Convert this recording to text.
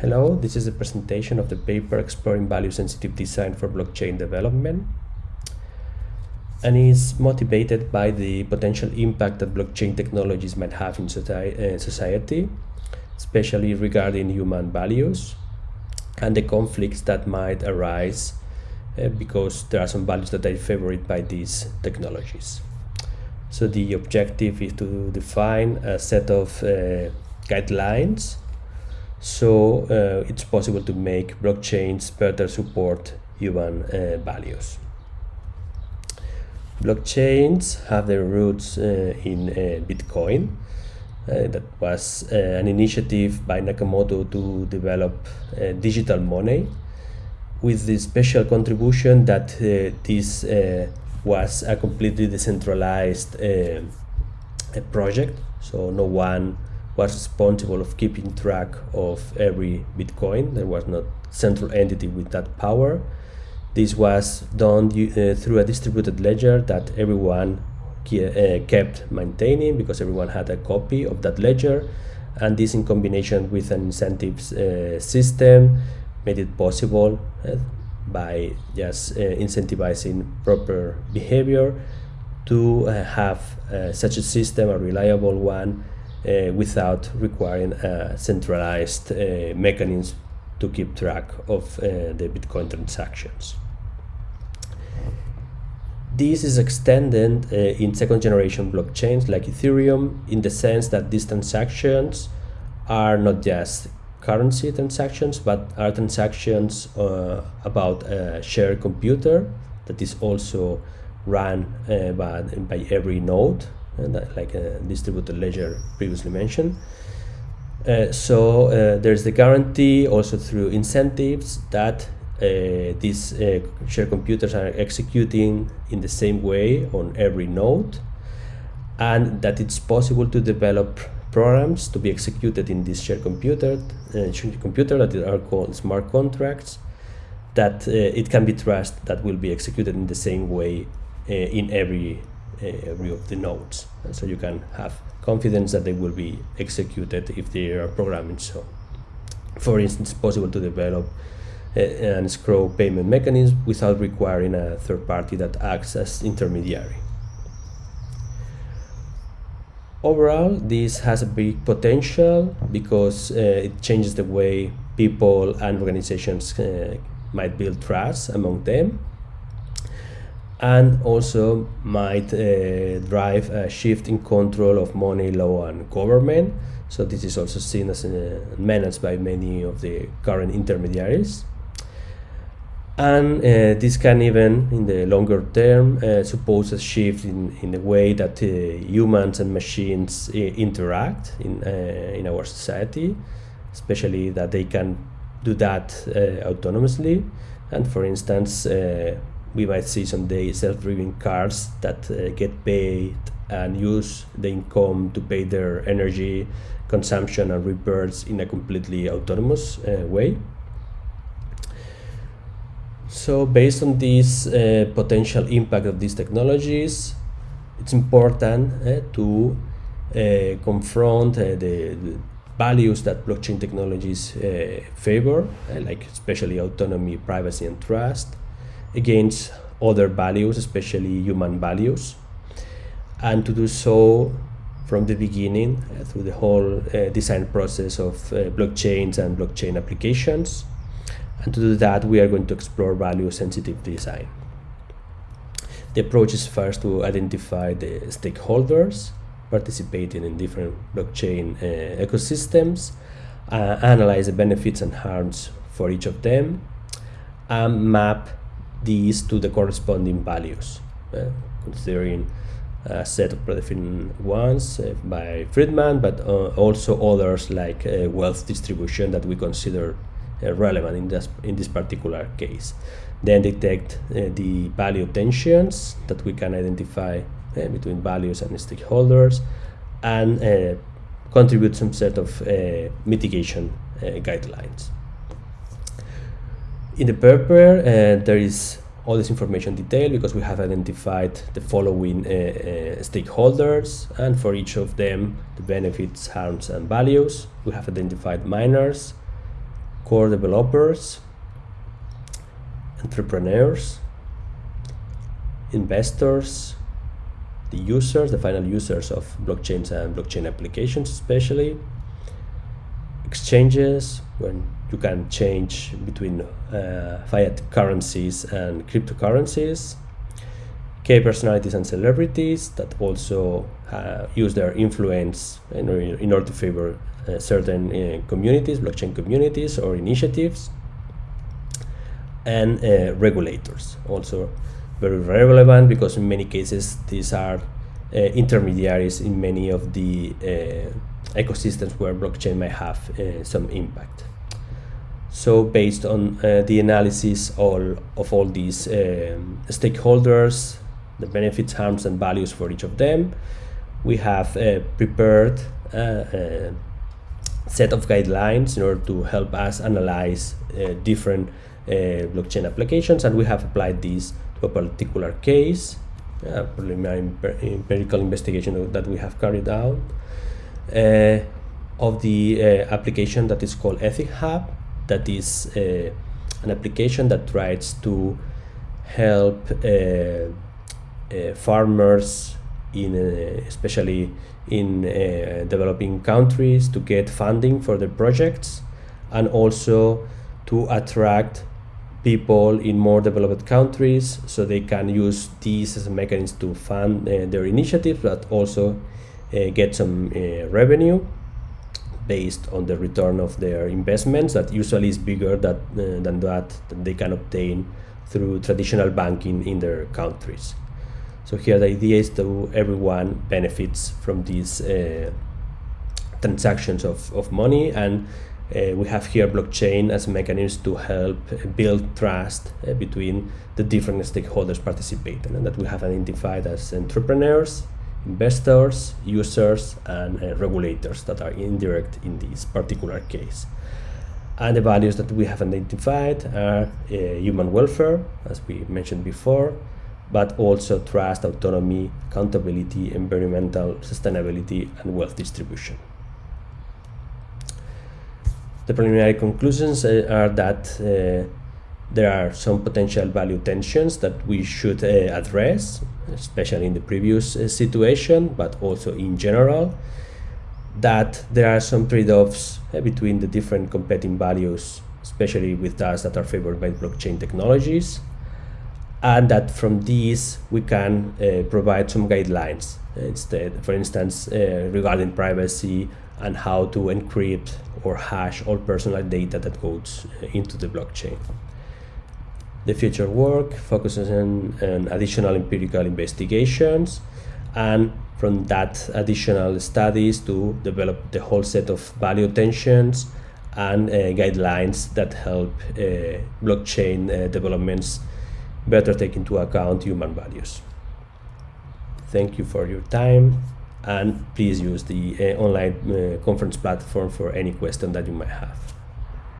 Hello, this is a presentation of the paper exploring value-sensitive design for blockchain development and is motivated by the potential impact that blockchain technologies might have in uh, society, especially regarding human values and the conflicts that might arise uh, because there are some values that are favored by these technologies. So the objective is to define a set of uh, guidelines so uh, it's possible to make blockchains better support human uh, values. Blockchains have their roots uh, in uh, Bitcoin. Uh, that was uh, an initiative by Nakamoto to develop digital money with the special contribution that this was a completely decentralized project. So no one was responsible of keeping track of every Bitcoin. There was not central entity with that power. This was done uh, through a distributed ledger that everyone uh, kept maintaining because everyone had a copy of that ledger. And this in combination with an incentives uh, system made it possible uh, by just uh, incentivizing proper behavior to uh, have such a system, a reliable one, uh, without requiring a centralized uh, mechanism to keep track of uh, the Bitcoin transactions. This is extended uh, in second generation blockchains like Ethereum in the sense that these transactions are not just currency transactions but are transactions uh, about a shared computer that is also run uh, by, by every node that, like a distributed ledger previously mentioned. Uh, so uh, there's the guarantee also through incentives that uh, these uh, shared computers are executing in the same way on every node and that it's possible to develop programs to be executed in this shared computer, uh, computer that are called smart contracts that uh, it can be trusted that will be executed in the same way in every every of the nodes. And so you can have confidence that they will be executed if they are programming so. For instance, it's possible to develop an escrow payment mechanism without requiring a third party that acts as intermediary. Overall, this has a big potential because uh, it changes the way people and organizations uh, might build trust among them and also might uh, drive a shift in control of money, law, and government. So this is also seen as uh, managed by many of the current intermediaries. And uh, this can even, in the longer term, uh, suppose a shift in, in the way that uh, humans and machines uh, interact in, in our society, especially that they can do that autonomously. And for instance, we might see someday self-driving cars that uh, get paid and use the income to pay their energy consumption and repairs in a completely autonomous uh, way. So based on this uh, potential impact of these technologies, it's important uh, to uh, confront uh, the, the, values that blockchain technologies favor, like especially autonomy, privacy, and trust, against other values, especially human values, and to do so from the beginning uh, through the whole uh, design process of uh, blockchains and blockchain applications. And to do that, we are going to explore value-sensitive design. The approach is first to identify the stakeholders participating in different blockchain uh, ecosystems, uh, analyze the benefits and harms for each of them, and map these to the corresponding values, uh, considering a set of predefined ones uh, by Friedman, but uh, also others like uh, wealth distribution that we consider relevant in this, in this particular case. Then detect the value tensions that we can identify between values and stakeholders and contribute some set of mitigation guidelines. In the paper, uh, there is all this information detailed because we have identified the following uh, uh, stakeholders and for each of them the benefits, harms and values. We have identified miners core developers, entrepreneurs, investors, the users, the final users of blockchains and blockchain applications especially, exchanges when you can change between uh, fiat currencies and cryptocurrencies, key personalities and celebrities that also uh, use their influence in, in order to favor uh, certain uh, communities, blockchain communities or initiatives, and uh, regulators also very relevant because in many cases these are uh, intermediaries in many of the ecosystems where blockchain might have uh, some impact. So based on uh, the analysis all, of all these um, stakeholders, the benefits, harms and values for each of them, we have uh, prepared a set of guidelines in order to help us analyze different blockchain applications and we have applied these to a particular case, a preliminary empirical investigation that we have carried out uh, of the uh, application that is called EthicHub, that is uh, an application that tries to help uh, uh, farmers in uh, especially in developing countries to get funding for their projects and also to attract people in more developed countries so they can use these as a mechanism to fund uh, their initiatives but also uh, get some uh, revenue based on the return of their investments that usually is bigger that, uh, than that, that they can obtain through traditional banking in their countries. So here the idea is that everyone benefits from these uh, transactions of, of money and uh, we have here blockchain as a mechanism to help build trust uh, between the different stakeholders participating and that we have identified as entrepreneurs, investors, users, and uh, regulators that are indirect in this particular case. And the values that we have identified are uh, human welfare, as we mentioned before, but also trust, autonomy, accountability, environmental sustainability, and wealth distribution. The preliminary conclusions uh, are that uh, there are some potential value tensions that we should uh, address, especially in the previous situation, but also in general that there are some trade-offs uh, between the different competing values, especially with those that are favored by blockchain technologies, and that from these we can uh, provide some guidelines instead, for instance, uh, regarding privacy and how to encrypt or hash all personal data that goes uh, into the blockchain. The future work focuses on, on additional empirical investigations and from that additional studies to develop the whole set of value tensions and uh, guidelines that help uh, blockchain uh, developments better take into account human values. Thank you for your time and please use the uh, online uh, conference platform for any question that you might have.